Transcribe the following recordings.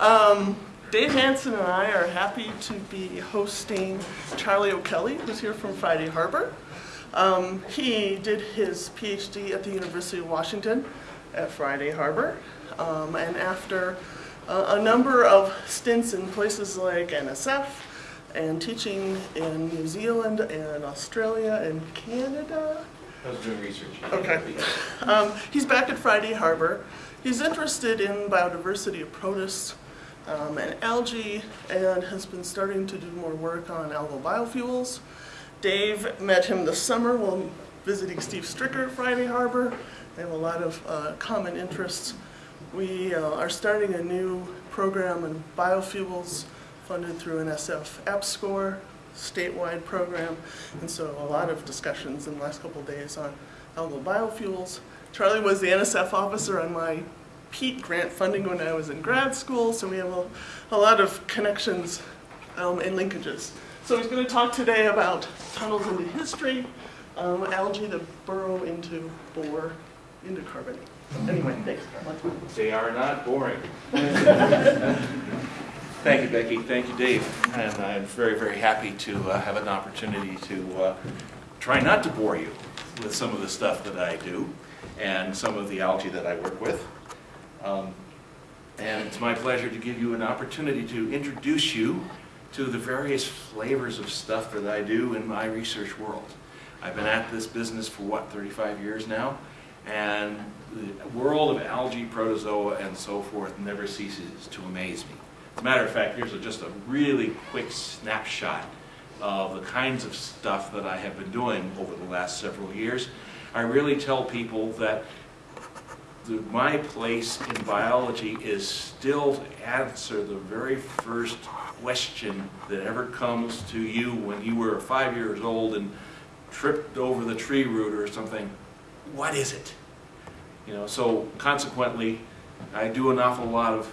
Um, Dave Hanson and I are happy to be hosting Charlie O'Kelly, who's here from Friday Harbor. Um, he did his PhD at the University of Washington at Friday Harbor. Um, and after uh, a number of stints in places like NSF and teaching in New Zealand and Australia and Canada, I was doing research. Okay. Um, he's back at Friday Harbor. He's interested in biodiversity of protists um, and algae and has been starting to do more work on algal biofuels. Dave met him this summer while visiting Steve Stricker at Friday Harbor. They have a lot of uh, common interests. We uh, are starting a new program in biofuels funded through an SF EPSCoR statewide program. And so a lot of discussions in the last couple days on algal biofuels. Charlie was the NSF officer on my PEET grant funding when I was in grad school, so we have a, a lot of connections um, and linkages. So he's going to talk today about tunnels into history, um, algae that burrow into bore, into carbon. Anyway, thanks. They are not boring. Thank you, Becky. Thank you, Dave. And I'm very, very happy to uh, have an opportunity to uh, try not to bore you with some of the stuff that I do and some of the algae that I work with. Um, and it's my pleasure to give you an opportunity to introduce you to the various flavors of stuff that I do in my research world. I've been at this business for what, 35 years now? And the world of algae, protozoa, and so forth never ceases to amaze me. As a matter of fact, here's just a really quick snapshot of the kinds of stuff that I have been doing over the last several years. I really tell people that the, my place in biology is still to answer the very first question that ever comes to you when you were five years old and tripped over the tree root or something. What is it? You know, so consequently, I do an awful lot of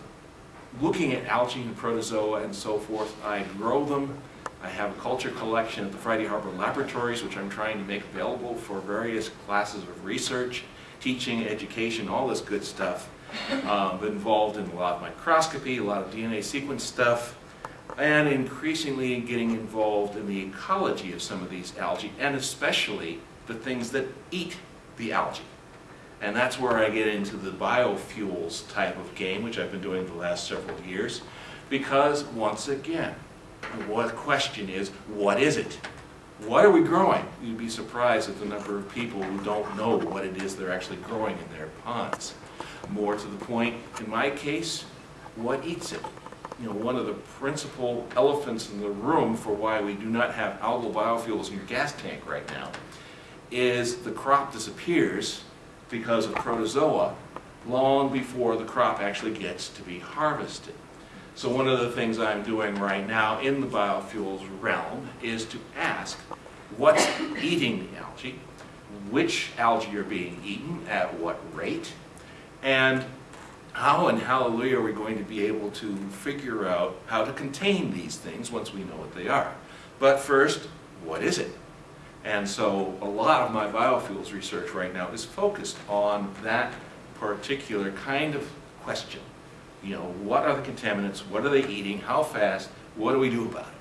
looking at algae and protozoa and so forth. I grow them. I have a culture collection at the Friday Harbor Laboratories, which I'm trying to make available for various classes of research, teaching, education, all this good stuff. Um, involved in a lot of microscopy, a lot of DNA sequence stuff, and increasingly getting involved in the ecology of some of these algae, and especially the things that eat the algae. And that's where I get into the biofuels type of game, which I've been doing the last several years. Because, once again, the question is, what is it? What are we growing? You'd be surprised at the number of people who don't know what it is they're actually growing in their ponds. More to the point, in my case, what eats it? You know, one of the principal elephants in the room for why we do not have algal biofuels in your gas tank right now is the crop disappears because of protozoa long before the crop actually gets to be harvested. So one of the things I'm doing right now in the biofuels realm is to ask what's eating the algae, which algae are being eaten, at what rate, and how and hallelujah are we going to be able to figure out how to contain these things once we know what they are. But first, what is it? And so a lot of my biofuels research right now is focused on that particular kind of question. You know, what are the contaminants? What are they eating? How fast? What do we do about it?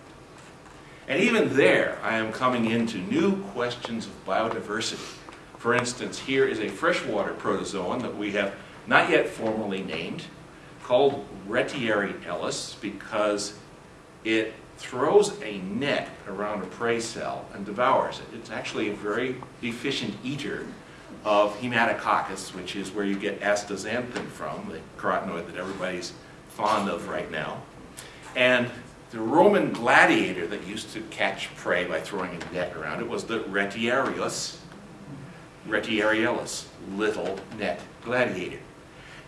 And even there, I am coming into new questions of biodiversity. For instance, here is a freshwater protozoan that we have not yet formally named, called Retiariellus because it throws a net around a prey cell and devours it. It's actually a very efficient eater of Haematococcus, which is where you get astaxanthin from, the carotenoid that everybody's fond of right now. And the Roman gladiator that used to catch prey by throwing a net around it was the retiarius, retiariellus, little net gladiator.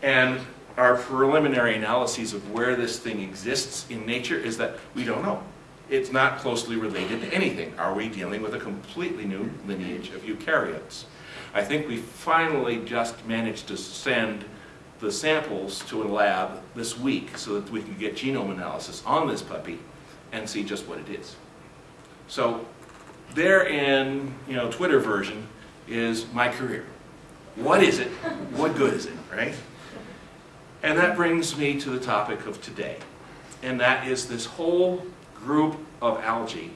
And our preliminary analyses of where this thing exists in nature is that we don't know. It's not closely related to anything. Are we dealing with a completely new lineage of eukaryotes? I think we finally just managed to send the samples to a lab this week so that we can get genome analysis on this puppy and see just what it is. So there in you know Twitter version is my career. What is it? What good is it, right? And that brings me to the topic of today, and that is this whole group of algae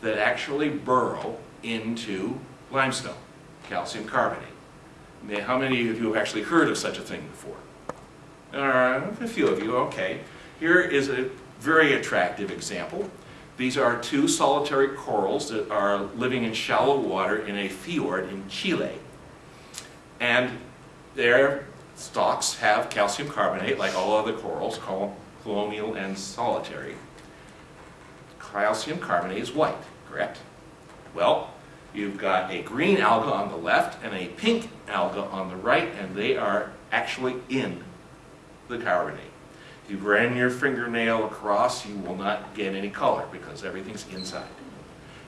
that actually burrow into limestone, calcium carbonate. Now, How many of you have actually heard of such a thing before? Uh, a few of you, okay. Here is a very attractive example. These are two solitary corals that are living in shallow water in a fjord in Chile. And their stalks have calcium carbonate, like all other corals, colonial and solitary. Calcium carbonate is white, correct? Well, you've got a green alga on the left and a pink alga on the right, and they are actually in the carbonate. If you ran your fingernail across, you will not get any color because everything's inside.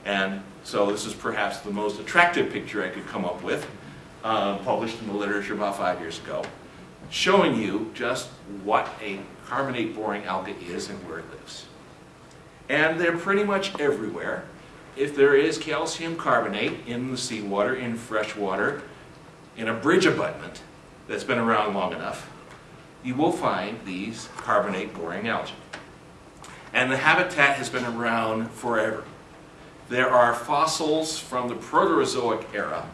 And so this is perhaps the most attractive picture I could come up with, uh, published in the literature about five years ago, showing you just what a carbonate boring alga is and where it lives. And they're pretty much everywhere. If there is calcium carbonate in the seawater, in fresh water, in a bridge abutment that's been around long enough, you will find these carbonate boring algae. And the habitat has been around forever. There are fossils from the Proterozoic era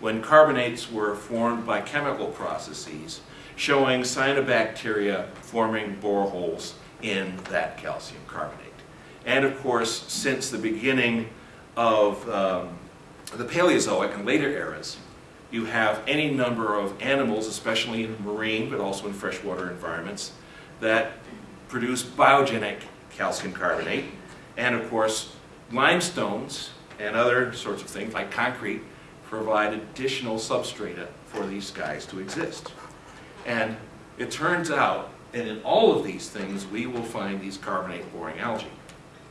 when carbonates were formed by chemical processes showing cyanobacteria forming boreholes in that calcium carbonate. And of course, since the beginning of um, the Paleozoic and later eras, you have any number of animals, especially in marine but also in freshwater environments, that produce biogenic calcium carbonate. And of course, limestones and other sorts of things like concrete provide additional substrata for these guys to exist. And it turns out that in all of these things, we will find these carbonate-boring algae.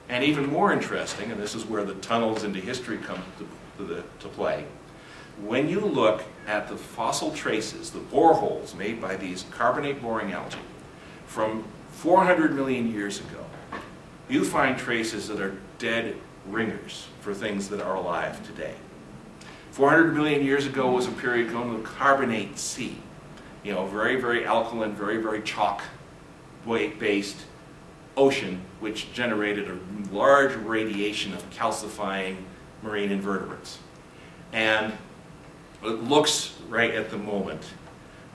And even more interesting, and this is where the tunnels into history come to, to, the, to play, when you look at the fossil traces, the boreholes made by these carbonate-boring algae from 400 million years ago, you find traces that are dead ringers for things that are alive today. 400 million years ago was a period called the Carbonate Sea. You know, very, very alkaline, very, very chalk-based ocean, which generated a large radiation of calcifying marine invertebrates. And it looks right at the moment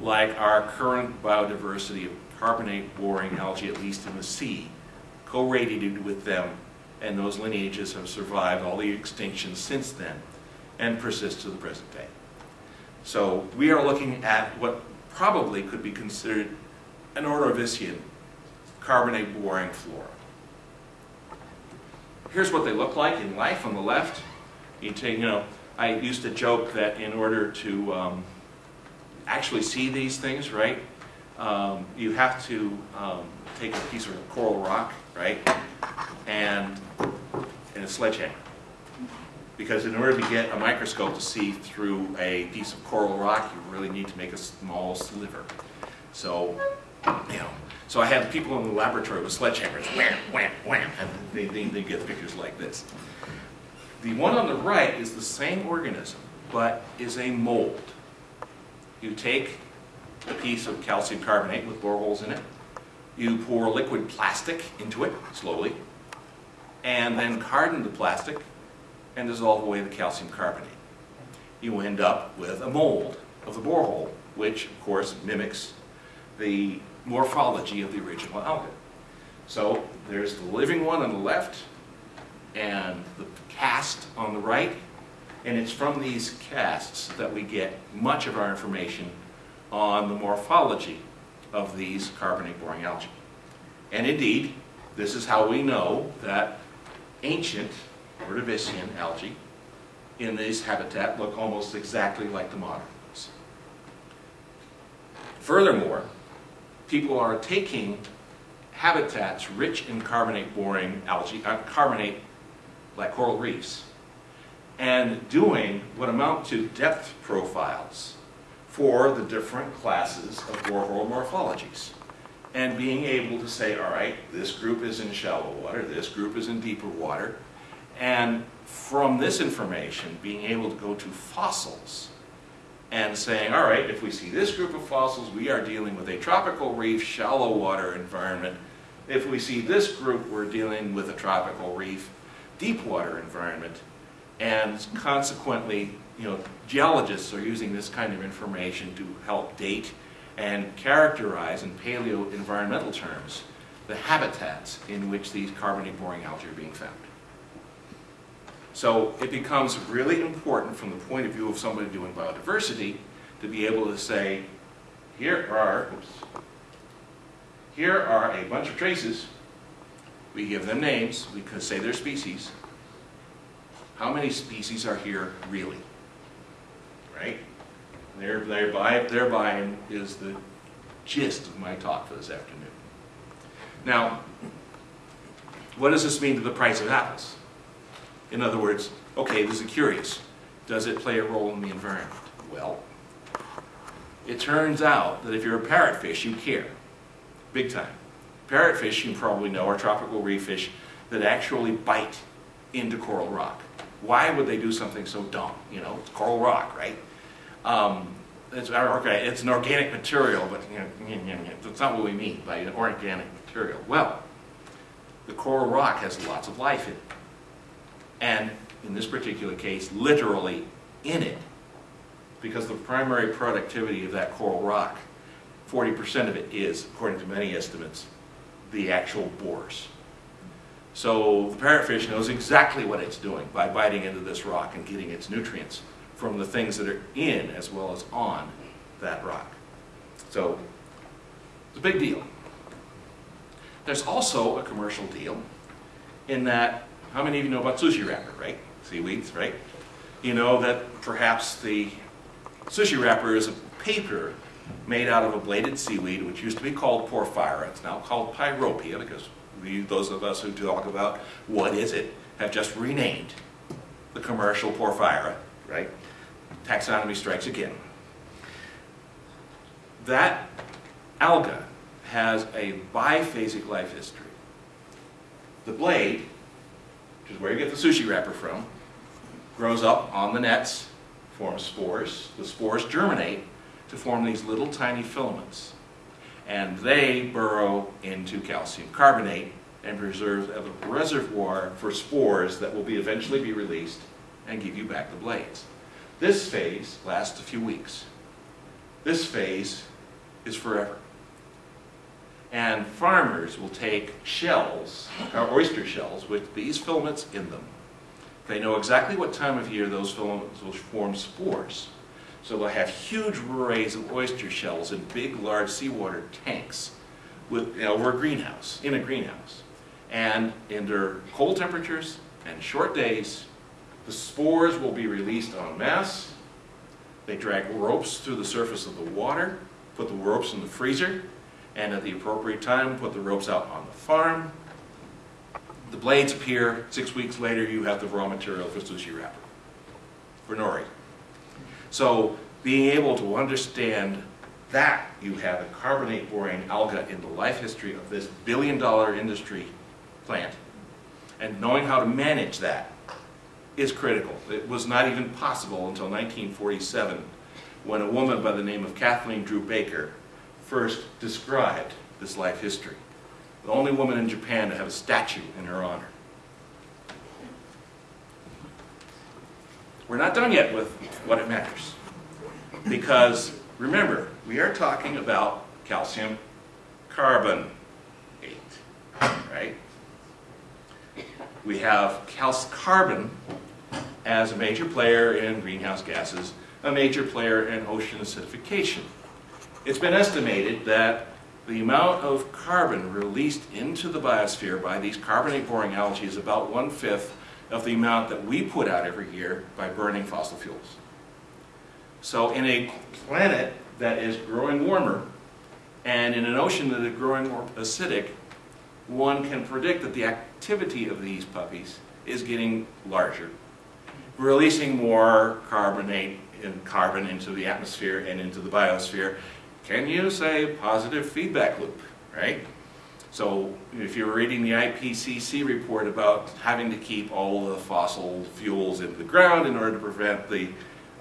like our current biodiversity of carbonate boring algae, at least in the sea, co-radiated with them, and those lineages have survived all the extinctions since then and persist to the present day. So we are looking at what probably could be considered an Ordovician carbonate boring flora. Here's what they look like in life on the left. You take, you know, I used to joke that in order to um, actually see these things, right, um, you have to um, take a piece of coral rock, right, and, and a sledgehammer. Because in order to get a microscope to see through a piece of coral rock, you really need to make a small sliver. So, you know, so I had people in the laboratory with sledgehammers, wham, wham, wham, and they, they, they get pictures like this. The one on the right is the same organism, but is a mold. You take a piece of calcium carbonate with boreholes in it, you pour liquid plastic into it slowly, and then harden the plastic and dissolve away the calcium carbonate. You end up with a mold of the borehole, which of course mimics the morphology of the original alga. So there's the living one on the left and the cast on the right, and it's from these casts that we get much of our information on the morphology of these carbonate-boring algae. And indeed, this is how we know that ancient Ordovician algae in this habitat look almost exactly like the modern ones. Furthermore, people are taking habitats rich in carbonate-boring algae, uh, carbonate like coral reefs, and doing what amount to depth profiles for the different classes of borehole morphologies. And being able to say, all right, this group is in shallow water, this group is in deeper water, and from this information, being able to go to fossils and saying, all right, if we see this group of fossils, we are dealing with a tropical reef, shallow water environment. If we see this group, we're dealing with a tropical reef, deep water environment. And consequently, you know, geologists are using this kind of information to help date and characterize in paleo-environmental terms the habitats in which these carbonate boring algae are being found. So it becomes really important from the point of view of somebody doing biodiversity to be able to say, here are, oops, here are a bunch of traces. We give them names. We could say they're species. How many species are here really? Right? There, thereby, thereby is the gist of my talk for this afternoon. Now, what does this mean to the price of apples? In other words, okay, this is curious. Does it play a role in the environment? Well, it turns out that if you're a parrotfish, you care. Big time. Parrotfish, you probably know, are tropical reef fish that actually bite into coral rock. Why would they do something so dumb? You know, it's coral rock, right? Um, it's, it's an organic material, but you know, that's not what we mean by an organic material. Well, the coral rock has lots of life in it and in this particular case, literally in it. Because the primary productivity of that coral rock, 40% of it is, according to many estimates, the actual borers. So the parrotfish knows exactly what it's doing by biting into this rock and getting its nutrients from the things that are in as well as on that rock. So it's a big deal. There's also a commercial deal in that how many of you know about sushi wrapper, right? Seaweeds, right? You know that perhaps the sushi wrapper is a paper made out of a bladed seaweed, which used to be called porphyra. It's now called pyropia because we, those of us who talk about what is it, have just renamed the commercial porphyra, right? Taxonomy strikes again. That alga has a biphasic life history. The blade which is where you get the sushi wrapper from, grows up on the nets, forms spores. The spores germinate to form these little tiny filaments. And they burrow into calcium carbonate and preserve a reservoir for spores that will be eventually be released and give you back the blades. This phase lasts a few weeks. This phase is forever. And farmers will take shells, or oyster shells, with these filaments in them. They know exactly what time of year those filaments will form spores. So they'll have huge arrays of oyster shells in big, large seawater tanks with, you know, over a greenhouse, in a greenhouse. And under cold temperatures and short days, the spores will be released en masse. They drag ropes through the surface of the water, put the ropes in the freezer, and at the appropriate time put the ropes out on the farm. The blades appear, six weeks later you have the raw material for sushi wrapper, for nori. So being able to understand that you have a carbonate boring alga in the life history of this billion dollar industry plant and knowing how to manage that is critical. It was not even possible until 1947 when a woman by the name of Kathleen Drew Baker first described this life history. The only woman in Japan to have a statue in her honor. We're not done yet with what it matters. Because, remember, we are talking about calcium carbonate, right? We have calc carbon as a major player in greenhouse gases, a major player in ocean acidification. It's been estimated that the amount of carbon released into the biosphere by these carbonate-boring algae is about one-fifth of the amount that we put out every year by burning fossil fuels. So in a planet that is growing warmer, and in an ocean that is growing more acidic, one can predict that the activity of these puppies is getting larger, releasing more carbonate and carbon into the atmosphere and into the biosphere, can you say positive feedback loop, right? So if you're reading the IPCC report about having to keep all the fossil fuels in the ground in order to prevent the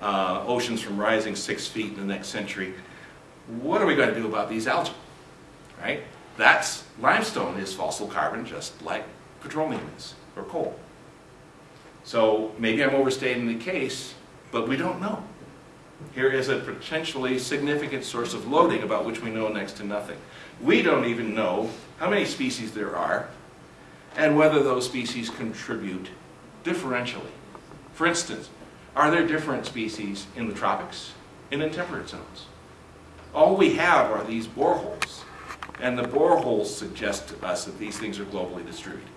uh, oceans from rising six feet in the next century. What are we going to do about these algae? Right? That's limestone is fossil carbon just like petroleum is or coal. So maybe I'm overstating the case, but we don't know. Here is a potentially significant source of loading about which we know next to nothing. We don't even know how many species there are and whether those species contribute differentially. For instance, are there different species in the tropics in temperate zones? All we have are these boreholes, and the boreholes suggest to us that these things are globally distributed.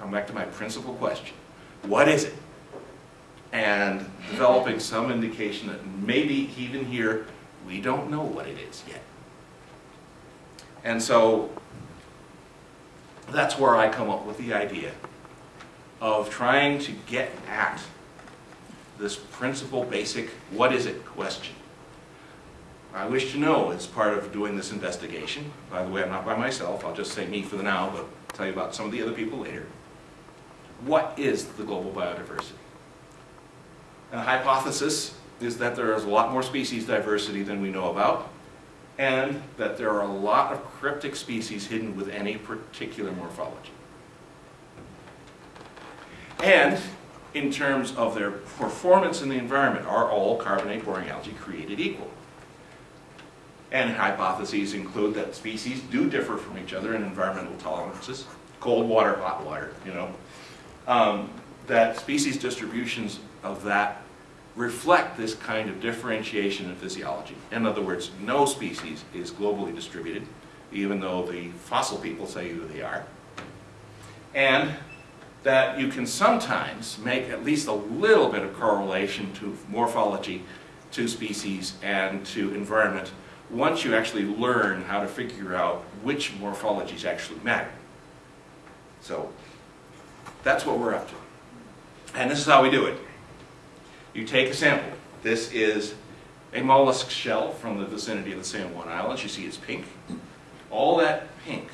Come back to my principal question. What is it? And developing some indication that maybe even here, we don't know what it is yet. And so that's where I come up with the idea of trying to get at this principal basic what is it question. I wish to know as part of doing this investigation, by the way I'm not by myself, I'll just say me for the now, but I'll tell you about some of the other people later. What is the global biodiversity? And the hypothesis is that there is a lot more species diversity than we know about, and that there are a lot of cryptic species hidden with any particular morphology. And in terms of their performance in the environment, are all carbonate boring algae created equal? And hypotheses include that species do differ from each other in environmental tolerances, cold water, hot water, you know. Um, that species distributions of that reflect this kind of differentiation in physiology. In other words, no species is globally distributed, even though the fossil people say who they are. And that you can sometimes make at least a little bit of correlation to morphology, to species, and to environment once you actually learn how to figure out which morphologies actually matter. So that's what we're up to. And this is how we do it. You take a sample. This is a mollusk shell from the vicinity of the San Juan Islands. You see it's pink. All that pink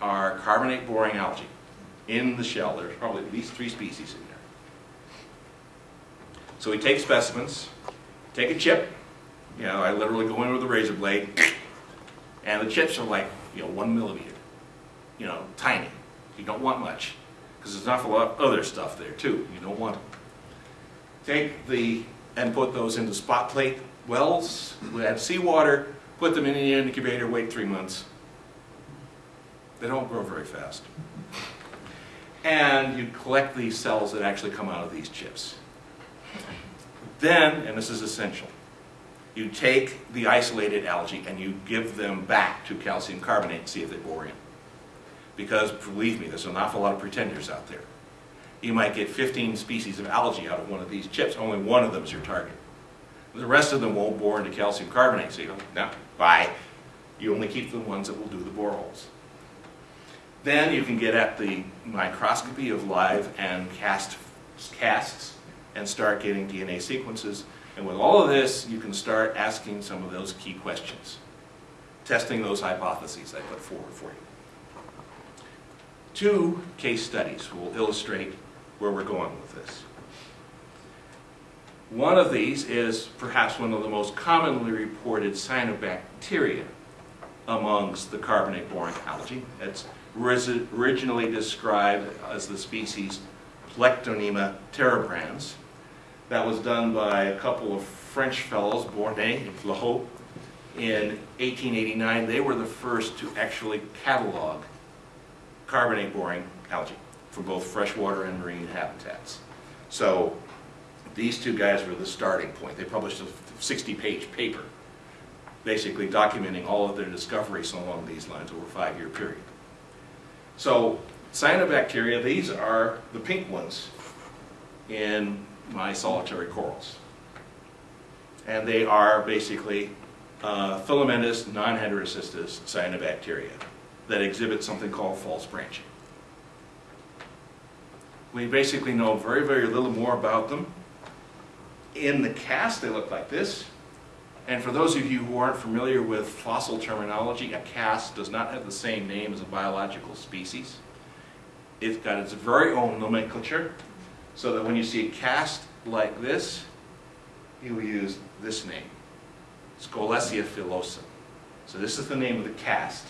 are carbonate boring algae in the shell. There's probably at least three species in there. So we take specimens, take a chip, you know, I literally go in with a razor blade, and the chips are like, you know, one millimeter, you know, tiny. You don't want much, because there's an awful lot of other stuff there too. You don't want. Take the, and put those into spot plate wells, we add seawater, put them in the incubator, wait three months. They don't grow very fast and you collect these cells that actually come out of these chips. Then, and this is essential, you take the isolated algae and you give them back to calcium carbonate and see if they bore in. Because, believe me, there's an awful lot of pretenders out there. You might get 15 species of algae out of one of these chips, only one of them is your target. The rest of them won't bore into calcium carbonate, so you go, no, bye. You only keep the ones that will do the boreholes. Then you can get at the microscopy of live and cast casts and start getting DNA sequences. And with all of this, you can start asking some of those key questions, testing those hypotheses I put forward for you. Two case studies will illustrate where we're going with this. One of these is perhaps one of the most commonly reported cyanobacteria amongst the carbonate-boring algae. It's originally described as the species Plectonema terebrans. That was done by a couple of French fellows, Bornet and Flahault, in 1889. They were the first to actually catalog carbonate boring algae for both freshwater and marine habitats. So these two guys were the starting point. They published a 60-page paper basically documenting all of their discoveries along these lines over a five-year period. So cyanobacteria, these are the pink ones in my solitary corals. And they are basically uh, filamentous, non-heterocystous cyanobacteria that exhibit something called false branching. We basically know very, very little more about them. In the cast, they look like this. And for those of you who aren't familiar with fossil terminology, a cast does not have the same name as a biological species. It's got its very own nomenclature. So that when you see a cast like this, you will use this name, Scolecia filosa. So this is the name of the cast,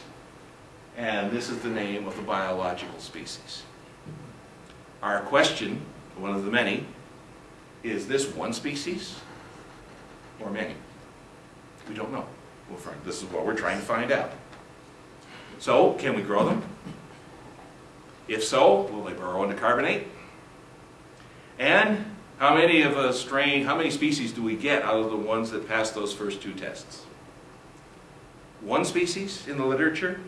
and this is the name of the biological species. Our question, one of the many, is this one species or many? We don't know. Well, Frank, this is what we're trying to find out. So, can we grow them? If so, will they burrow into carbonate? And how many of a strain, how many species do we get out of the ones that pass those first two tests? One species in the literature,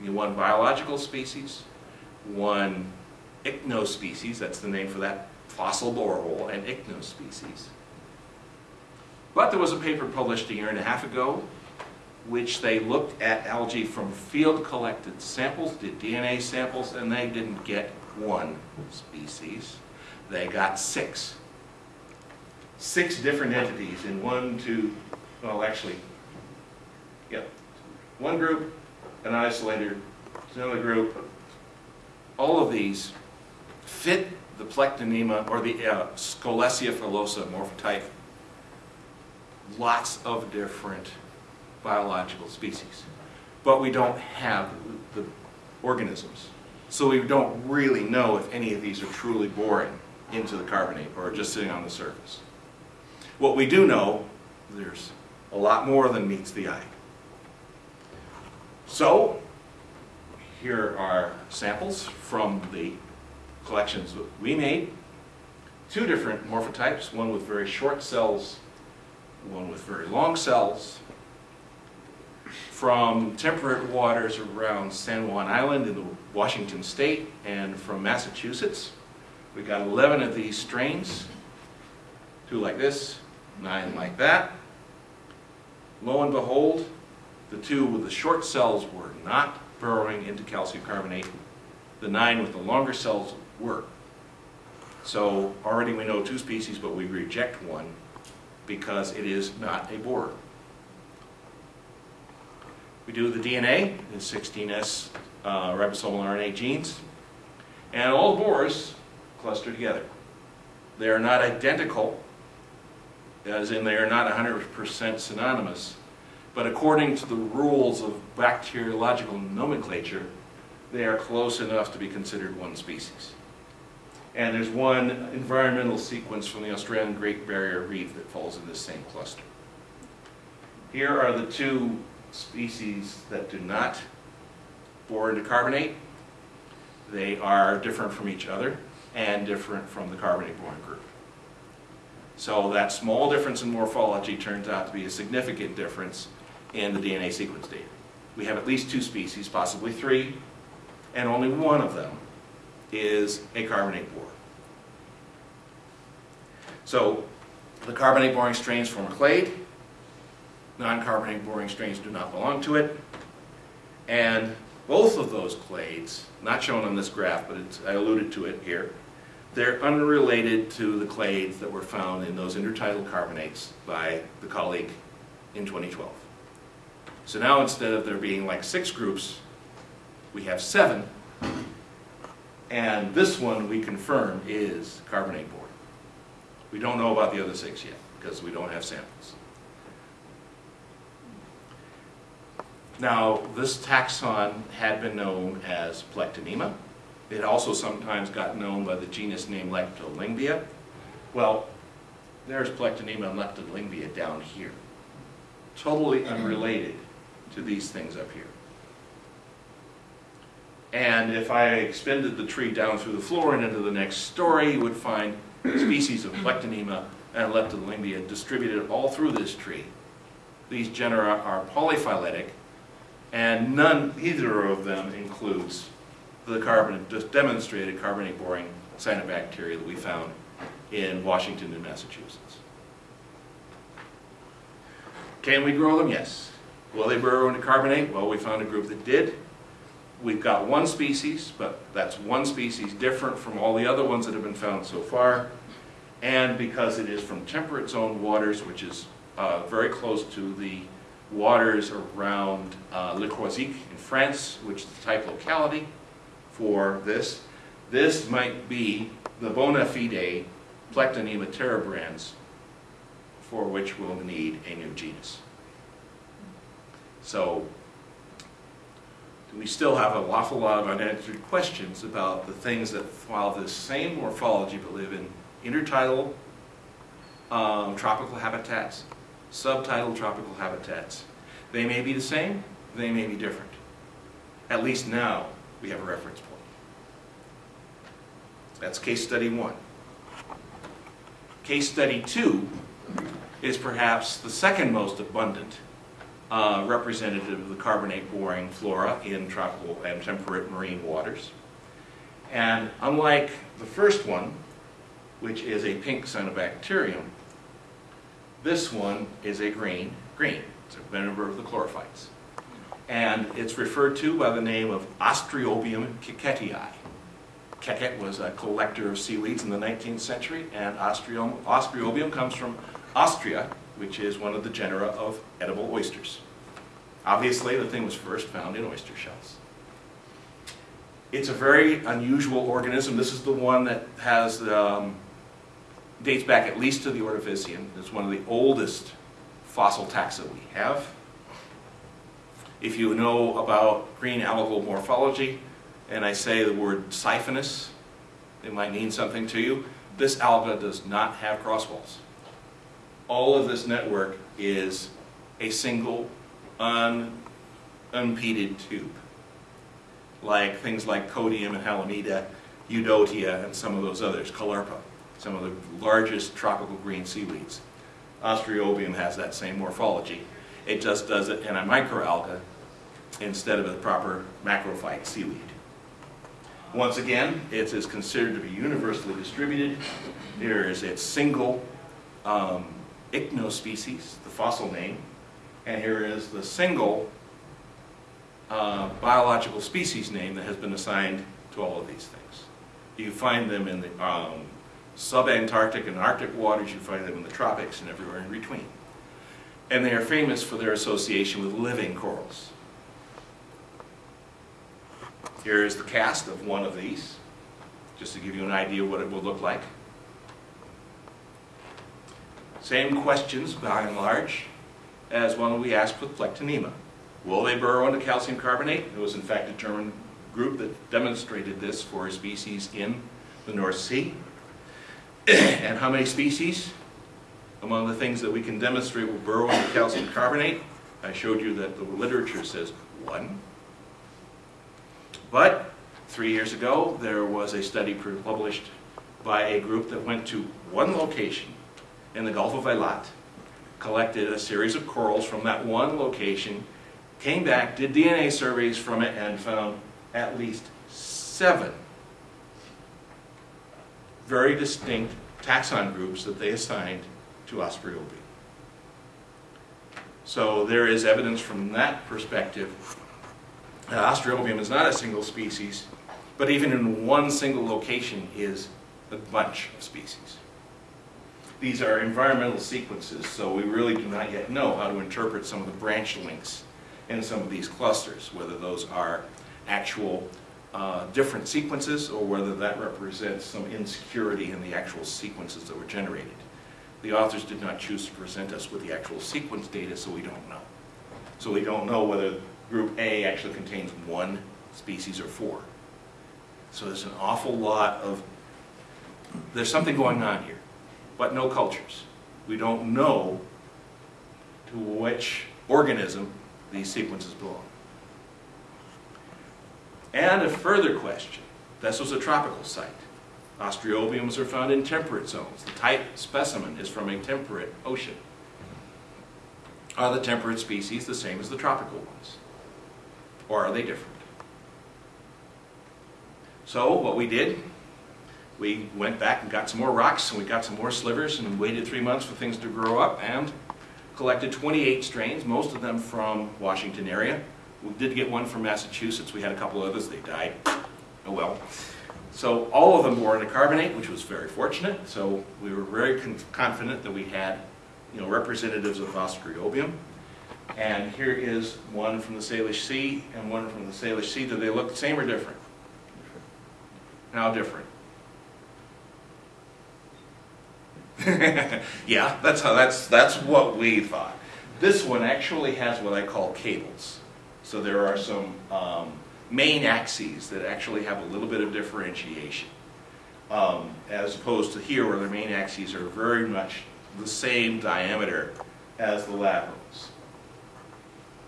one biological species, one ichnospecies, that's the name for that fossil borehole, and ichnospecies. But there was a paper published a year and a half ago which they looked at algae from field collected samples, did DNA samples, and they didn't get one species. They got six. Six different entities in one, two, well, actually, yeah. One group, an isolator, another group. All of these fit the Plectonema or the uh, Scolecia filosa morphotype. Lots of different biological species. But we don't have the organisms. So we don't really know if any of these are truly boring into the carbonate or just sitting on the surface. What we do know, there's a lot more than meets the eye. So, here are samples from the collections we made. Two different morphotypes, one with very short cells, one with very long cells, from temperate waters around San Juan Island in the Washington state and from Massachusetts. We got 11 of these strains, two like this, nine like that. Lo and behold, the two with the short cells were not burrowing into calcium carbonate. The nine with the longer cells were. So already we know two species, but we reject one because it is not a borer. We do the DNA, the 16S uh, ribosomal RNA genes, and all borers cluster together. They are not identical, as in they are not 100% synonymous, but according to the rules of bacteriological nomenclature, they are close enough to be considered one species. And there's one environmental sequence from the Australian Great Barrier Reef that falls in this same cluster. Here are the two species that do not bore into carbonate. They are different from each other and different from the carbonate boring group. So that small difference in morphology turns out to be a significant difference in the DNA sequence data. We have at least two species, possibly three, and only one of them is a carbonate bore. So the carbonate boring strains form a clade, non-carbonate boring strains do not belong to it. And both of those clades, not shown on this graph, but I alluded to it here, they're unrelated to the clades that were found in those intertidal carbonates by the colleague in 2012. So now instead of there being like six groups, we have seven. And this one we confirm is carbonate boring. We don't know about the other six yet because we don't have samples. Now, this taxon had been known as Plectonema. It also sometimes got known by the genus name Leptolyngbya. Well, there's Plectonema and Leptolyngbya down here. Totally unrelated to these things up here. And if I extended the tree down through the floor and into the next story, you would find species of Plectonema and Leptolyngbya distributed all through this tree. These genera are polyphyletic, and none, either of them includes the carbon, demonstrated carbonate boring cyanobacteria that we found in Washington and Massachusetts. Can we grow them? Yes. Will they burrow into carbonate? Well, we found a group that did. We've got one species, but that's one species different from all the other ones that have been found so far. And because it is from temperate zone waters, which is uh, very close to the waters around uh, Le Croisic in France, which is the type locality for this. This might be the bona fide Plectonema terebrans for which we'll need a new genus. So we still have an awful lot of unanswered questions about the things that follow the same morphology but live in intertidal um, tropical habitats, subtidal tropical habitats. They may be the same, they may be different. At least now we have a reference point. That's case study one. Case study two is perhaps the second most abundant uh, representative of the carbonate boring flora in tropical and temperate marine waters. And unlike the first one, which is a pink cyanobacterium, this one is a green, green. It's a member of the chlorophytes. And it's referred to by the name of Ostreobium quekettii. Quekett was a collector of seaweeds in the 19th century, and Ostrium, Ostriobium comes from Ostrea, which is one of the genera of edible oysters. Obviously, the thing was first found in oyster shells. It's a very unusual organism. This is the one that has um, dates back at least to the Ordovician. It's one of the oldest fossil taxa we have. If you know about green algal morphology, and I say the word siphonous, it might mean something to you. This alga does not have crosswalls. All of this network is a single un, unpeated tube, like things like codium and halimeda, udotea, and some of those others, caulerpa, some of the largest tropical green seaweeds. Ostreobium has that same morphology. It just does it in a microalga instead of a proper macrophyte seaweed. Once again, it is considered to be universally distributed. There is its single um, ichnospecies, the fossil name, and here is the single uh, biological species name that has been assigned to all of these things. You find them in the um, subantarctic and arctic waters, you find them in the tropics and everywhere in between. And they are famous for their association with living corals. Here is the cast of one of these, just to give you an idea what it will look like. Same questions, by and large, as one we asked with Plectonema. Will they burrow into calcium carbonate? It was in fact a German group that demonstrated this for a species in the North Sea. and how many species? Among the things that we can demonstrate will burrow into calcium carbonate, I showed you that the literature says one. But three years ago, there was a study published by a group that went to one location in the Gulf of Eilat, collected a series of corals from that one location, came back, did DNA surveys from it, and found at least seven very distinct taxon groups that they assigned to Ostriobi. So there is evidence from that perspective that Ostreobium is not a single species, but even in one single location is a bunch of species. These are environmental sequences, so we really do not yet know how to interpret some of the branch links in some of these clusters, whether those are actual uh, different sequences or whether that represents some insecurity in the actual sequences that were generated. The authors did not choose to present us with the actual sequence data, so we don't know. So we don't know whether group A actually contains one species or four. So there's an awful lot of, there's something going on here but no cultures. We don't know to which organism these sequences belong. And a further question. This was a tropical site. Ostreobiums are found in temperate zones. The type specimen is from a temperate ocean. Are the temperate species the same as the tropical ones? Or are they different? So what we did we went back and got some more rocks and we got some more slivers and waited three months for things to grow up and collected 28 strains, most of them from Washington area. We did get one from Massachusetts. We had a couple others. They died. Oh well. So all of them were in into carbonate, which was very fortunate. So we were very confident that we had you know, representatives of Ostreobium. And here is one from the Salish Sea and one from the Salish Sea. Do they look the same or different? How different? yeah, that's how that's that's what we thought. This one actually has what I call cables. So there are some um, main axes that actually have a little bit of differentiation, um, as opposed to here where the main axes are very much the same diameter as the laterals.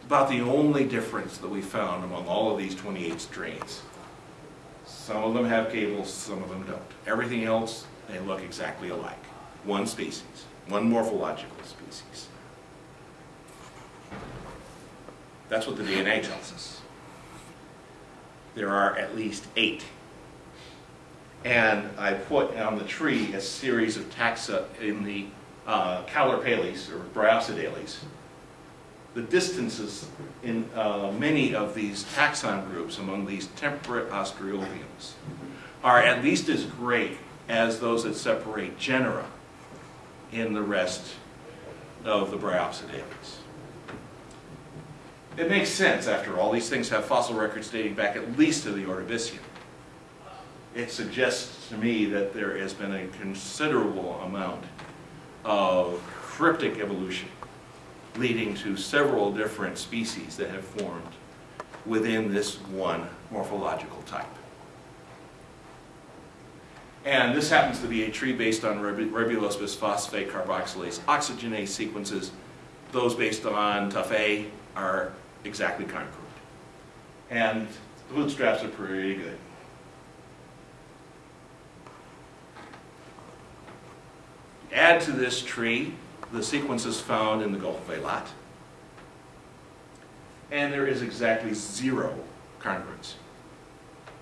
About the only difference that we found among all of these 28 strains. Some of them have cables, some of them don't. Everything else, they look exactly alike. One species, one morphological species. That's what the DNA tells us. There are at least eight. And I put on the tree a series of taxa in the uh, Caulerpales or Bryopsidales. The distances in uh, many of these taxon groups among these temperate Australopithecus are at least as great as those that separate genera in the rest of the Bryopsidales. It makes sense, after all, these things have fossil records dating back at least to the Ordovician. It suggests to me that there has been a considerable amount of cryptic evolution leading to several different species that have formed within this one morphological type. And this happens to be a tree based on ribulose bisphosphate carboxylase oxygenase sequences. Those based on TUF-A are exactly congruent. And the bootstraps are pretty good. Add to this tree the sequences found in the Gulf of Eilat, and there is exactly zero congruence.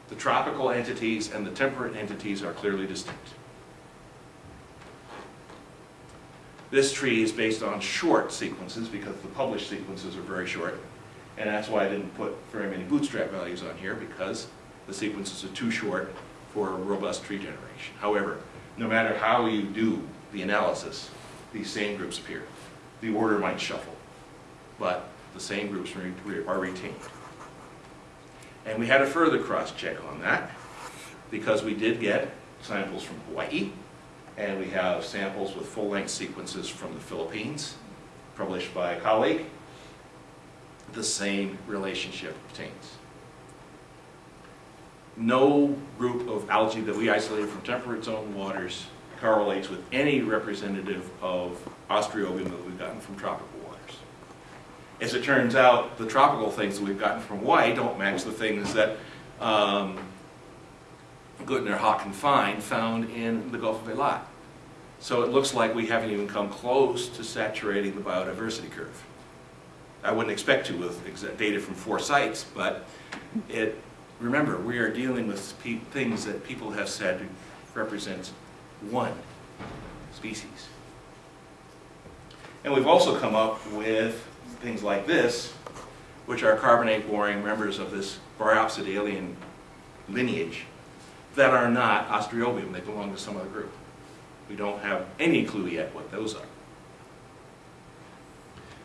The tropical entities and the temperate entities are clearly distinct. This tree is based on short sequences because the published sequences are very short. And that's why I didn't put very many bootstrap values on here because the sequences are too short for robust tree generation. However, no matter how you do the analysis, these same groups appear. The order might shuffle, but the same groups are retained. And we had a further cross-check on that because we did get samples from Hawaii and we have samples with full-length sequences from the Philippines published by a colleague. The same relationship obtains. No group of algae that we isolated from temperate zone waters correlates with any representative of Ostreobium that we've gotten from tropical. As it turns out, the tropical things that we've gotten from Hawaii don't match the things that um, Gutner, Hoch, and Fine found in the Gulf of Eilat. So it looks like we haven't even come close to saturating the biodiversity curve. I wouldn't expect to with data from four sites, but it, remember, we are dealing with things that people have said represent one species. And we've also come up with things like this, which are carbonate-boring members of this Bryopsidalian lineage that are not Ostreobium. They belong to some other group. We don't have any clue yet what those are.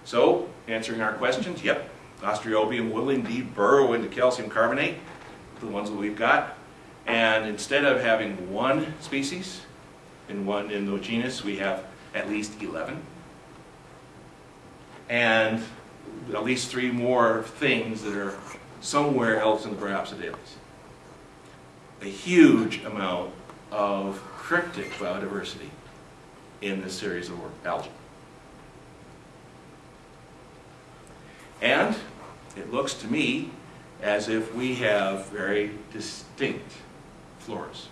So, answering our questions, yep, Ostreobium will indeed burrow into calcium carbonate, the ones that we've got. And instead of having one species, in one in the genus, we have at least 11. And at least three more things that are somewhere else in the Bryopsidales. A huge amount of cryptic biodiversity in this series of algae. And it looks to me as if we have very distinct floras.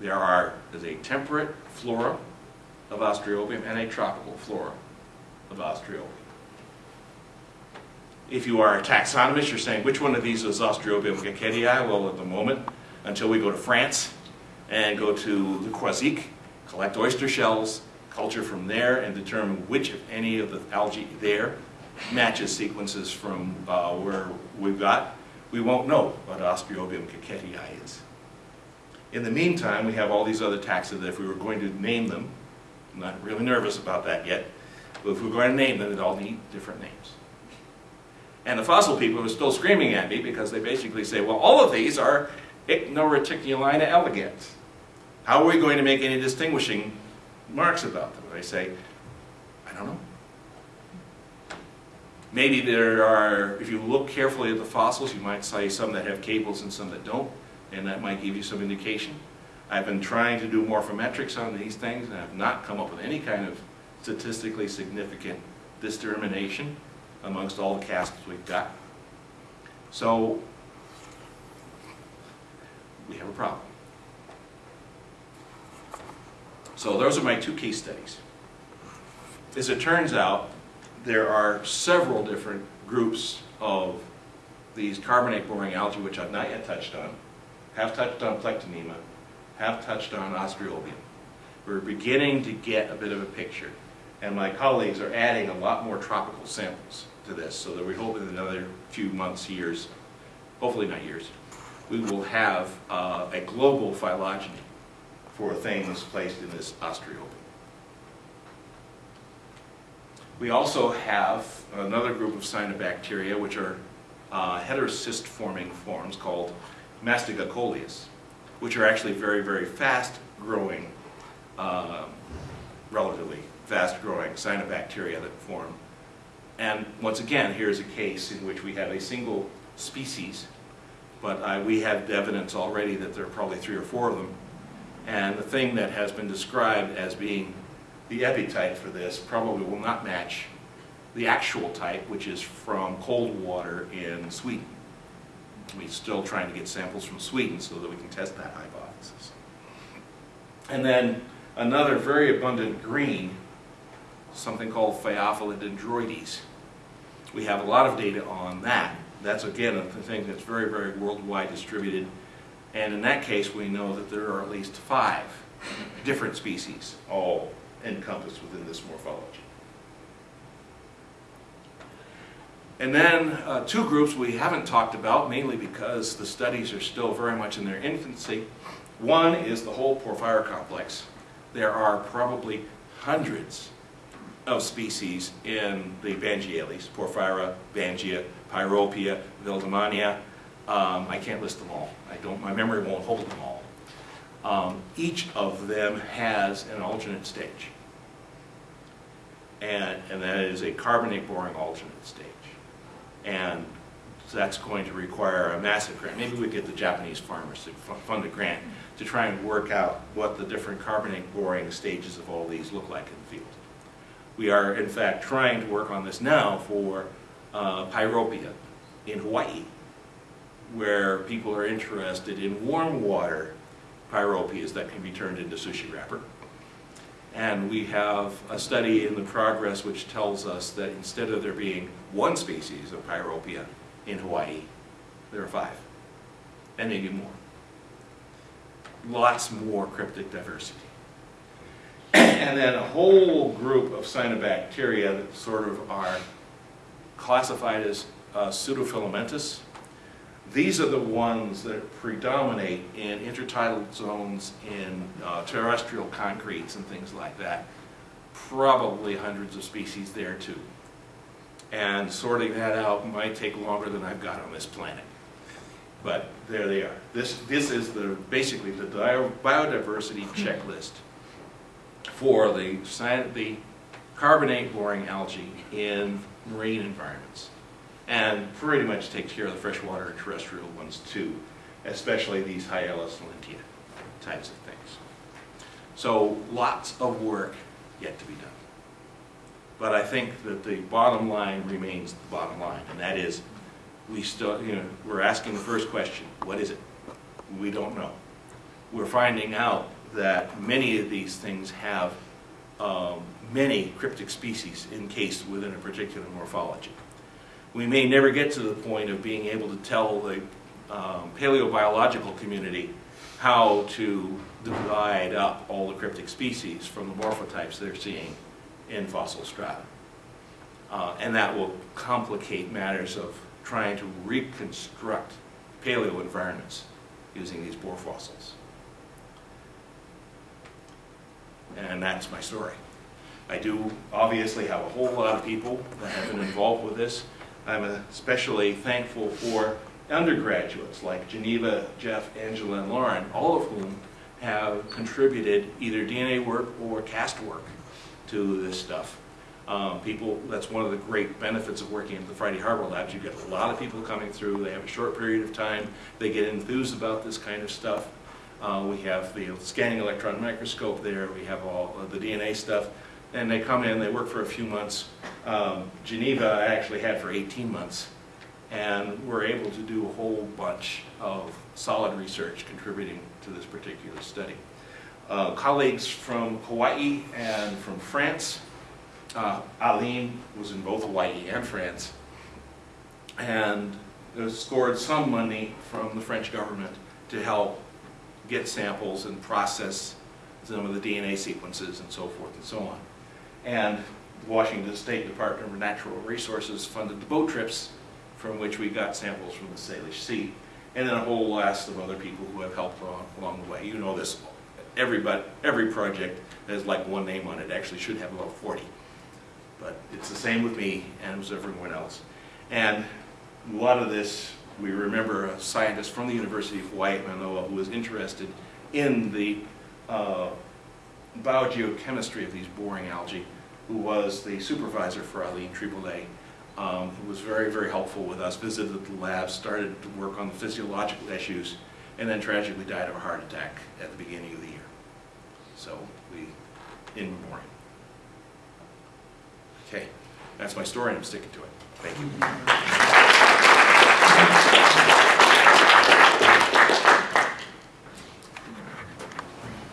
There are is a temperate flora of Ostreobium and a tropical flora of Ostreobium. If you are a taxonomist, you're saying, which one of these is Ostreobium quekettii? Well, at the moment, until we go to France and go to the Croisic, collect oyster shells, culture from there, and determine which, if any, of the algae there matches sequences from uh, where we've got, we won't know what Ostreobium quekettii is. In the meantime, we have all these other taxa that if we were going to name them, I'm not really nervous about that yet, but if we're going to name them, they'd all need different names. And the fossil people are still screaming at me because they basically say, well, all of these are Ichnoreticulina elegans. How are we going to make any distinguishing marks about them? I say, I don't know. Maybe there are, if you look carefully at the fossils, you might see some that have cables and some that don't, and that might give you some indication. I've been trying to do morphometrics on these things, and I've not come up with any kind of statistically significant discrimination amongst all the casts we've got. So, we have a problem. So those are my two case studies. As it turns out, there are several different groups of these carbonate boring algae, which I've not yet touched on, have touched on Plectonema, have touched on Ostreobium. We're beginning to get a bit of a picture, and my colleagues are adding a lot more tropical samples to this, so that we hope in another few months, years, hopefully not years, we will have uh, a global phylogeny for things placed in this Ostreobium. We also have another group of cyanobacteria, which are uh, heterocyst forming forms called Mastigocoleus, which are actually very, very fast growing, uh, relatively fast growing cyanobacteria that form. And once again, here's a case in which we have a single species, but we have evidence already that there are probably three or four of them. And the thing that has been described as being the epitype for this probably will not match the actual type, which is from cold water in Sweden. We're still trying to get samples from Sweden so that we can test that hypothesis. And then another very abundant green, something called Phaeophila dendroides. We have a lot of data on that. That's again a thing that's very, very worldwide distributed. And in that case, we know that there are at least five different species, all encompassed within this morphology. And then uh, two groups we haven't talked about, mainly because the studies are still very much in their infancy. One is the whole porphyra complex. There are probably hundreds of species in the Bangiales, Porphyra, Bangia, Pyropia, Wildemania. Um, I can't list them all. I don't, my memory won't hold them all. Um, each of them has an alternate stage. And, and that is a carbonate boring alternate stage. And that's going to require a massive grant. Maybe we get the Japanese farmers to fund a grant to try and work out what the different carbonate boring stages of all these look like in the field. We are, in fact, trying to work on this now for uh, Pyropia in Hawaii, where people are interested in warm water pyropias that can be turned into sushi wrapper. And we have a study in the progress which tells us that instead of there being one species of pyropia in Hawaii, there are five, and maybe more. Lots more cryptic diversity. And then a whole group of cyanobacteria that sort of are classified as uh, pseudofilamentous, these are the ones that predominate in intertidal zones in uh, terrestrial concretes and things like that. Probably hundreds of species there too. And sorting that out might take longer than I've got on this planet. But there they are. This, this is the, basically the biodiversity checklist for the, the carbonate boring algae in marine environments and pretty much takes care of the freshwater and terrestrial ones too, especially these Hyella salentia types of things. So lots of work yet to be done. But I think that the bottom line remains the bottom line, and that is we still, you know, we're asking the first question, what is it? We don't know. We're finding out that many of these things have um, many cryptic species encased within a particular morphology we may never get to the point of being able to tell the um, paleobiological community how to divide up all the cryptic species from the morphotypes they're seeing in fossil strata. Uh, and that will complicate matters of trying to reconstruct paleo environments using these bore fossils. And that's my story. I do obviously have a whole lot of people that have been involved with this. I'm especially thankful for undergraduates like Geneva, Jeff, Angela, and Lauren, all of whom have contributed either DNA work or cast work to this stuff. Um, people, that's one of the great benefits of working at the Friday Harbor Labs. You get a lot of people coming through, they have a short period of time, they get enthused about this kind of stuff. Uh, we have the scanning electron microscope there, we have all the DNA stuff, and they come in, they work for a few months. Um, Geneva I actually had for 18 months, and we're able to do a whole bunch of solid research contributing to this particular study. Uh, colleagues from Hawaii and from France, uh, Aline was in both Hawaii and France, and uh, scored some money from the French government to help get samples and process some of the DNA sequences and so forth and so on. And the Washington State Department of Natural Resources funded the boat trips from which we got samples from the Salish Sea, and then a whole list of other people who have helped along, along the way. You know this, everybody, every project has like one name on it, actually should have about 40. But it's the same with me and with everyone else. And a lot of this, we remember a scientist from the University of Hawaii Manoa who was interested in the uh, biogeochemistry of these boring algae, who was the supervisor for Aline Tribollet, um, who was very, very helpful with us, visited the lab, started to work on the physiological issues, and then tragically died of a heart attack at the beginning of the year. So we, in memoriam. Okay, that's my story, and I'm sticking to it. Thank you.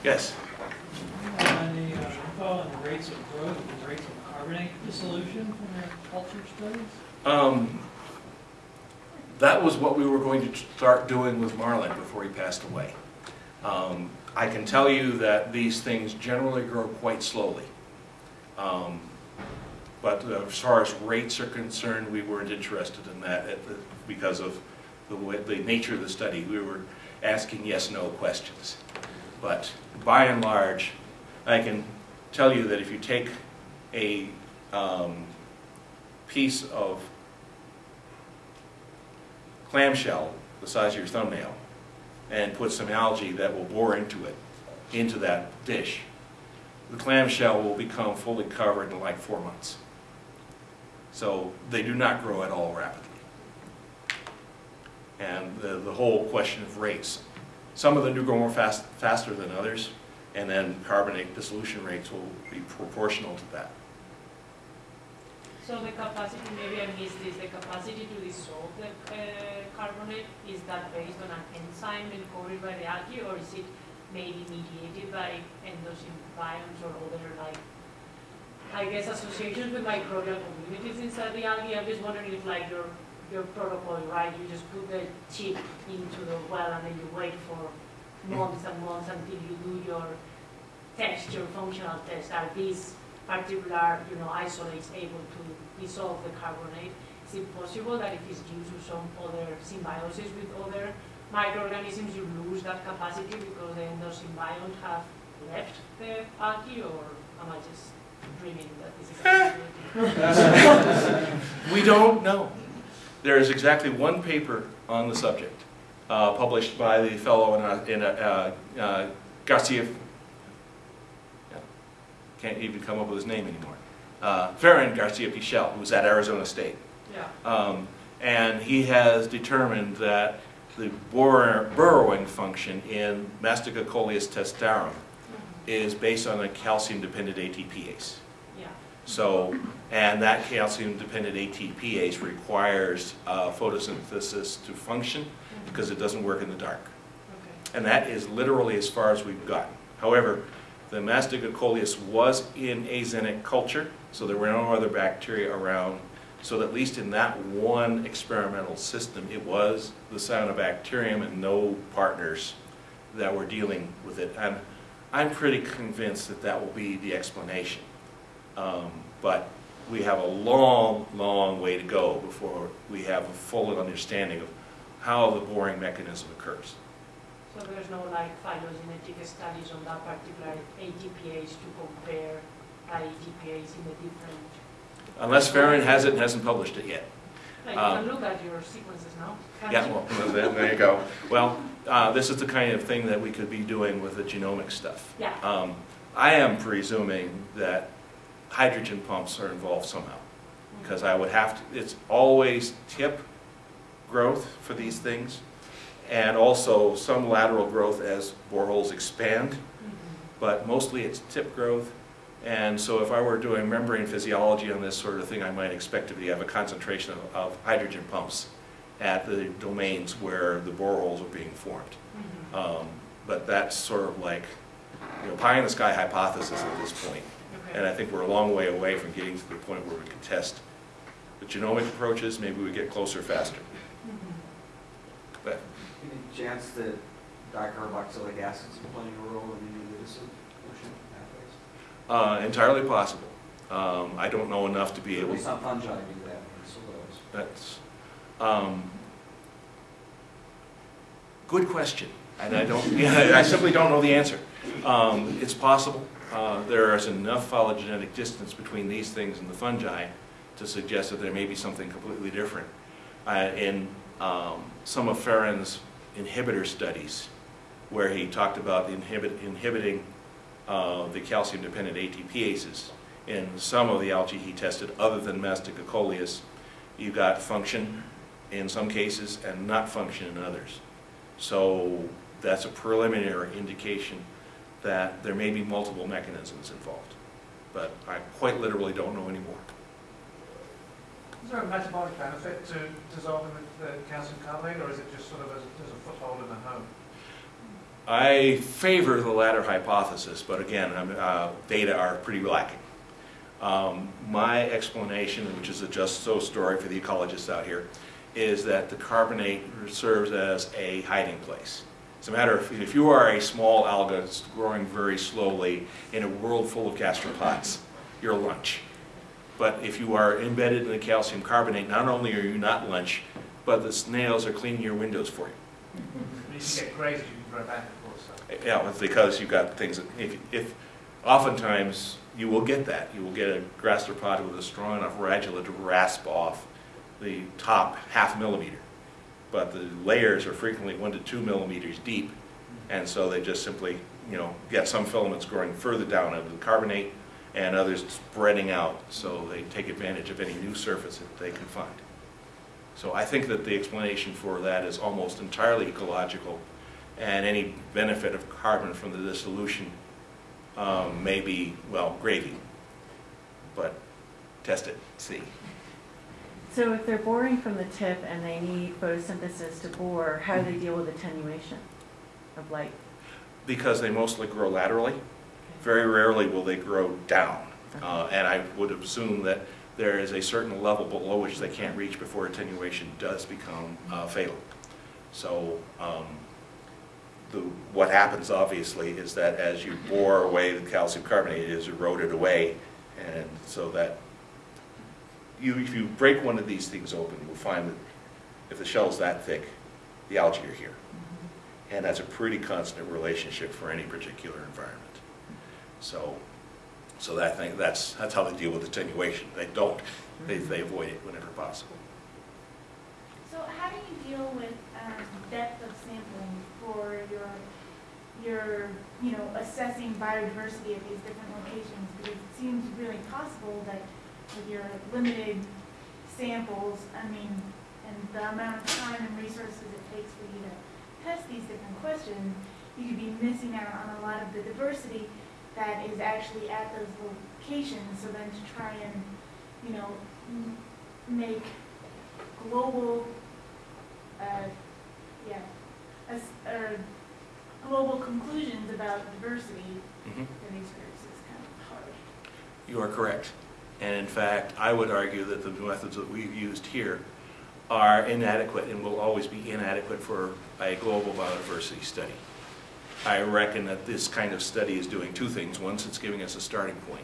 Yes? Any uh, info on the rates of growth and rates of carbonate dissolution from culture studies? Um, that was what we were going to start doing with Marlin before he passed away. Um, I can tell you that these things generally grow quite slowly. Um, but uh, as far as rates are concerned, we weren't interested in that at the, because of the, way, the nature of the study. We were asking yes-no questions. But by and large, I can tell you that if you take a um, piece of clamshell the size of your thumbnail and put some algae that will bore into it, into that dish, the clamshell will become fully covered in like four months. So they do not grow at all rapidly. And the, the whole question of rates. Some of them do grow more fast, faster than others, and then carbonate dissolution rates will be proportional to that. So the capacity, maybe I missed this, the capacity to dissolve the uh, carbonate, is that based on an enzyme encoded by the algae, or is it maybe mediated by endosymbionts or other like, I guess associations with microbial communities inside the algae? I'm just wondering if like your, your protocol, right, you just put the chip into the well and then you wait for months and months until you do your test, your functional test, are these particular, you know, isolates able to dissolve the carbonate? Is it possible that if it's due to some other symbiosis with other microorganisms, you lose that capacity because the endosymbiont have left the algae, or am I just dreaming that this is a possibility? We don't know. There is exactly one paper on the subject, uh, published by the fellow in, uh, in uh, uh, Garcia, yeah, can't even come up with his name anymore, uh, Ferran Garcia Pichel, who's at Arizona State. Yeah, Um, and he has determined that the burrowing function in Mastigocoleus testarum is based on a calcium-dependent ATPase. yeah, So, and that calcium-dependent ATPase requires uh, photosynthesis to function because it doesn't work in the dark. okay. And that is literally as far as we've gotten. However, the Mastigocoleus was in axenic culture, so there were no other bacteria around. So at least in that one experimental system, it was the cyanobacterium and no partners that were dealing with it. And I'm pretty convinced that that will be the explanation. Um, but we have a long, long way to go before we have a full understanding of how the boring mechanism occurs. So there's no like phylogenetic studies on that particular ATPase to compare ATPase in the different, Unless Ferran has it and hasn't published it yet. Like, you Um, can look at your sequences now. Yeah, you? well, there there you go. Well, uh, this is the kind of thing that we could be doing with the genomic stuff. Yeah. Um, I am presuming that hydrogen pumps are involved somehow, because I would have to, it's always tip growth for these things, and also some lateral growth as boreholes expand, Mhm. but mostly it's tip growth. And so if I were doing membrane physiology on this sort of thing, I might expect to be, have a concentration of, of hydrogen pumps at the domains where the boreholes are being formed. Mhm. Um, But that's sort of like, you know, pie in the sky hypothesis at this point. Okay. And I think we're a long way away from getting to the point where we can test the genomic approaches, maybe we get closer faster. Mhm. But Any chance that dicarboxylic acid's are playing a role in any of the dissolution pathways? Uh, entirely possible. Um, I don't know enough to be At able, least some fungi do that that's, um, good question. And I don't, I simply don't know the answer. Um, It's possible. Uh, There is enough phylogenetic distance between these things and the fungi to suggest that there may be something completely different. Uh, In um, some of Ferran's inhibitor studies, where he talked about inhibit- inhibiting uh, the calcium-dependent ATPases, in some of the algae he tested, other than Mastigocoleus, you got function in some cases and not function in others. So that's a preliminary indication that there may be multiple mechanisms involved. But I quite literally don't know anymore. Is there a metabolic benefit to dissolving the, calcium carbonate, or is it just sort of as, as a foothold in the home? I favor the latter hypothesis, but again, uh, data are pretty lacking. Um, my explanation, which is a just so story for the ecologists out here, is that the carbonate serves as a hiding place. As a matter of, if you are a small alga that's growing very slowly in a world full of gastropods, you're lunch. But if you are embedded in the calcium carbonate, not only are you not lunch, but the snails are cleaning your windows for you. You get grazes, grow back, of course. So. Yeah, it's because you've got things, that- if, if, oftentimes, you will get that. You will get a gastropod with a strong enough radula to rasp off the top half millimeter. But the layers are frequently one to two millimeters deep, and so they just simply, you know, get some filaments growing further down into the carbonate, and others spreading out, so they take advantage of any new surface that they can find. So I think that the explanation for that is almost entirely ecological, and any benefit of carbon from the dissolution um, may be, well, gravy. But test it, see. So if they're boring from the tip and they need photosynthesis to bore, how do they deal with attenuation of light? Because they mostly grow laterally, very rarely will they grow down. Uh, And I would assume that there is a certain level below which they can't reach before attenuation does become uh, fatal. So um, the, what happens obviously is that as you bore away the calcium carbonate, it is eroded away, and so that you, if you break one of these things open, you'll find that if the shell's that thick, the algae are here. And that's a pretty constant relationship for any particular environment. So, so that thing, that's, that's how they deal with attenuation. They don't, they, they avoid it whenever possible. So how do you deal with um, depth of sampling for your, your, you know, assessing biodiversity at these different locations? Because it seems really possible that with your limited samples, I mean, and the amount of time and resources it takes for you to test these different questions, you could be missing out on a lot of the diversity that is actually at those locations. So then to try and, you know, make global, uh, yeah, or global conclusions about diversity Mhm. for these groups is kind of hard. You are correct. And in fact, I would argue that the methods that we've used here are inadequate and will always be inadequate for a global biodiversity study. I reckon that this kind of study is doing two things. One, it's giving us a starting point.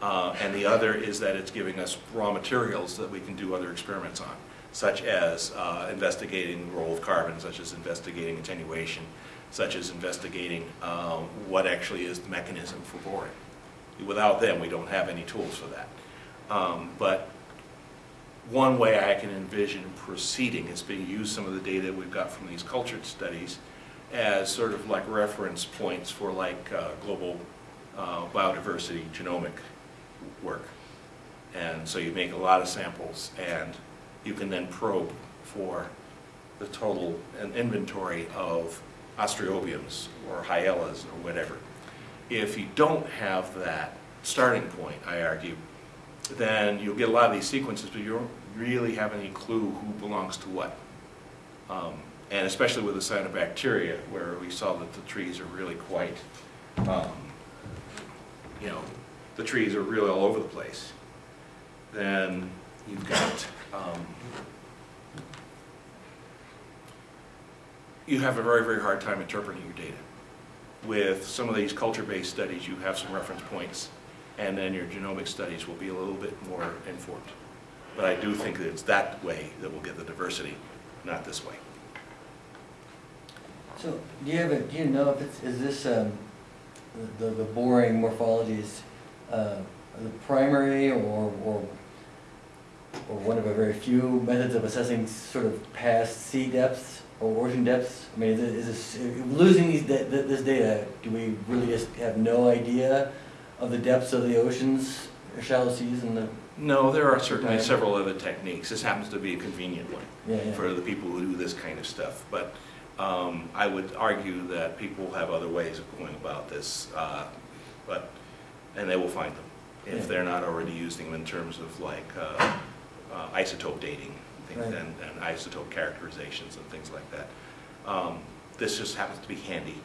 Uh, and the other is that it's giving us raw materials that we can do other experiments on, such as uh, investigating the role of carbon, such as investigating attenuation, such as investigating um, what actually is the mechanism for boring. Without them, we don't have any tools for that. Um, But one way I can envision proceeding is to use some of the data we've got from these cultured studies as sort of like reference points for like uh, global uh, biodiversity genomic work. And so you make a lot of samples and you can then probe for the total inventory of ostreobiums or hyellas or whatever. If you don't have that starting point, I argue, then you'll get a lot of these sequences, but you don't really have any clue who belongs to what. Um, and especially with the cyanobacteria, where we saw that the trees are really quite, um, you know, the trees are really all over the place. Then you've got, um, you have a very, very hard time interpreting your data. With some of these culture-based studies, you have some reference points, and then your genomic studies will be a little bit more informed. But I do think that it's that way that we'll get the diversity, not this way. So, do you have a, do you know if it's, is this, um, the, the boring morphologies, uh, the primary or, or, or one of a very few methods of assessing sort of past sea depths or ocean depths? I mean, is it- is this, losing these, this data, do we really just have no idea of the depths of the oceans, or shallow seas and the, No, there are certainly several other techniques. This happens to be a convenient one yeah, yeah. for the people who do this kind of stuff. But um, I would argue that people have other ways of going about this, uh, but, and they will find them Yeah. if they're not already using them in terms of like uh, uh, isotope dating things Right. and and isotope characterizations and things like that. Um, This just happens to be handy,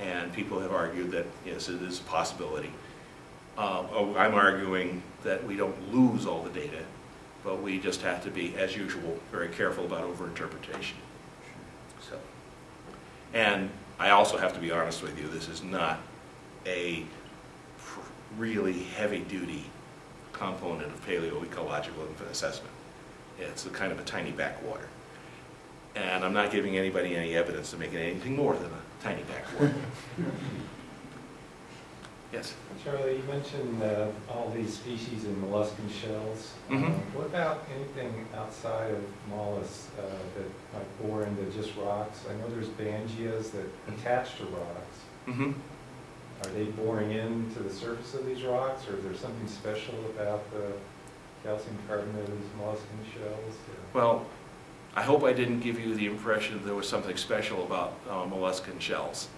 and people have argued that, yes, it is a possibility. Uh, oh, I'm arguing that we don't lose all the data, but we just have to be, as usual, very careful about overinterpretation. So, and I also have to be honest with you, this is not a really heavy-duty component of paleoecological assessment. It's a kind of a tiny backwater. And I'm not giving anybody any evidence to make it anything more than a tiny backwater. Yes? Charlie, you mentioned uh, all these species in molluscan shells. Mhm. Um, What about anything outside of mollusks uh, that might bore into just rocks? I know there's Bangias that attach to rocks. Mm-hmm. Are they boring into the surface of these rocks, or is there something special about the calcium carbonate shells? Well, I hope I didn't give you the impression there was something special about uh, molluscan shells.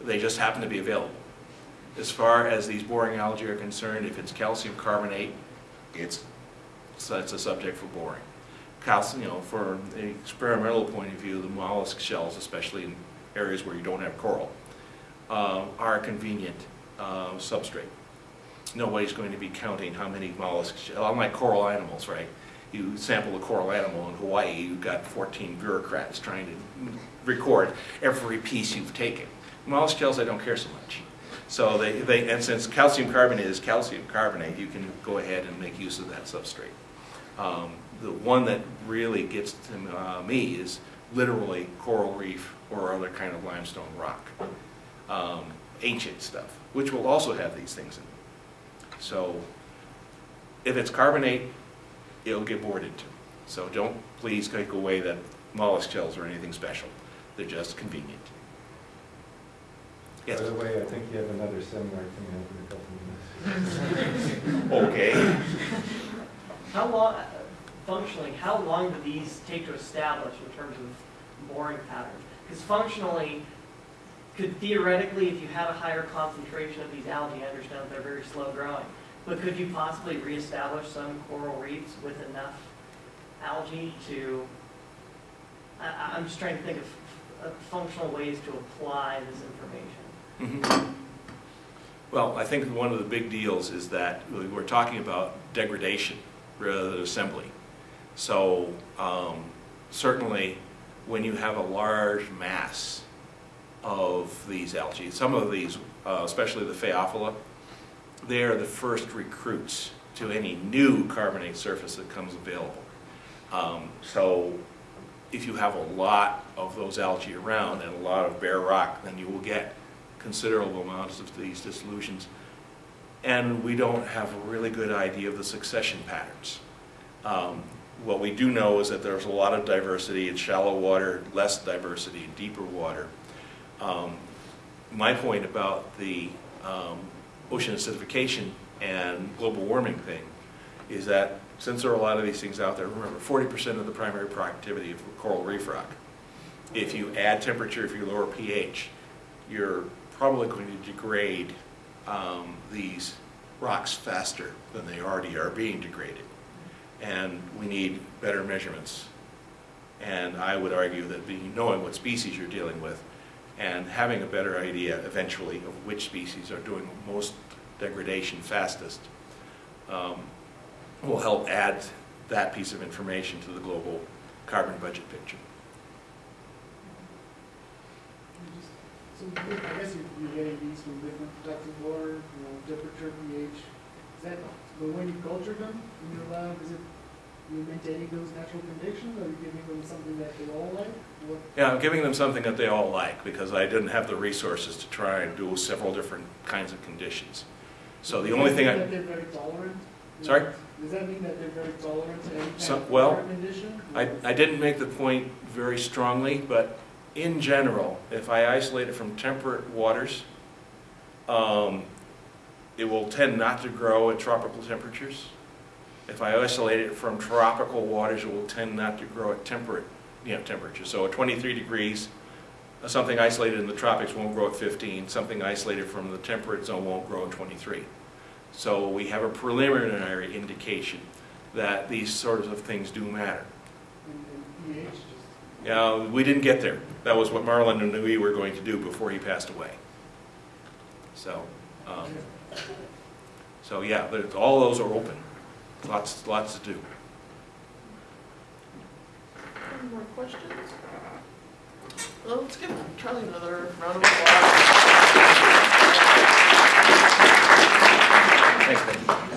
They just happen to be available. As far as these boring algae are concerned, if it's calcium carbonate, it's, so it's a subject for boring. Calcium, you know, for an experimental point of view, the mollusk shells, especially in areas where you don't have coral, uh, are a convenient uh, substrate. Nobody's going to be counting how many mollusks, unlike coral animals, right? You sample a coral animal in Hawaii, you've got 14 bureaucrats trying to record every piece you've taken. Mollusk shells, I don't care so much. So they, they, and since calcium carbonate is calcium carbonate, you can go ahead and make use of that substrate. Um, the one that really gets to uh, me is literally coral reef or other kind of limestone rock. Um, ancient stuff, which will also have these things in it. So if it's carbonate, it'll get bored into. So don't please take away that mollusk shells are anything special. They're just convenient. Yes? By the way, I think you have another seminar coming up in a couple of minutes. Okay. How long, uh, functionally, how long do these take to establish in terms of boring patterns? Because functionally, could theoretically, if you had a higher concentration of these algae, I understand they're very slow growing, but could you possibly reestablish some coral reefs with enough algae to, I, I'm just trying to think of, of functional ways to apply this information. Mhm. Well, I think one of the big deals is that we- we're talking about degradation rather than assembly. So um, certainly, when you have a large mass of these algae, some of these, uh, especially the Phaeophila, they are the first recruits to any new carbonate surface that comes available. Um, So if you have a lot of those algae around and a lot of bare rock, then you will get considerable amounts of these dissolutions. And we don't have a really good idea of the succession patterns. Um, what we do know is that there's a lot of diversity in shallow water, less diversity in deeper water. Um, My point about the um, ocean acidification and global warming thing is that since there are a lot of these things out there, remember, 40% of the primary productivity of coral reef rock. If you add temperature, if you lower pH, you're probably going to degrade um, these rocks faster than they already are being degraded. And we need better measurements. And I would argue that being, knowing what species you're dealing with and having a better idea eventually of which species are doing most degradation fastest um, will help add that piece of information to the global carbon budget picture. So I guess you- you're getting these from different types water, you know, temperature, pH. Is that, but when you culture them in your lab, is it, you maintaining those natural conditions, or are you giving them something that they all like? What, Yeah, I'm giving them something that they all like because I didn't have the resources to try and do several different kinds of conditions. So the does only thing I, That they're very tolerant? Sorry? Does that mean that they're very tolerant to any kind So- of well, condition? I, I didn't make the point very strongly, but in general, if I isolate it from temperate waters, um, it will tend not to grow at tropical temperatures. If I isolate it from tropical waters, it will tend not to grow at temperate, you know, temperatures. So at 23 degrees, something isolated in the tropics won't grow at 15. Something isolated from the temperate zone won't grow at 23. So we have a preliminary indication that these sorts of things do matter. Yeah, we didn't get there. That was what Marlin and we were going to do before he passed away. So, um, so yeah, all those are open. Lots, lots to do. Any more questions? Well, let's give Charlie another round of applause. Thanks, Ben.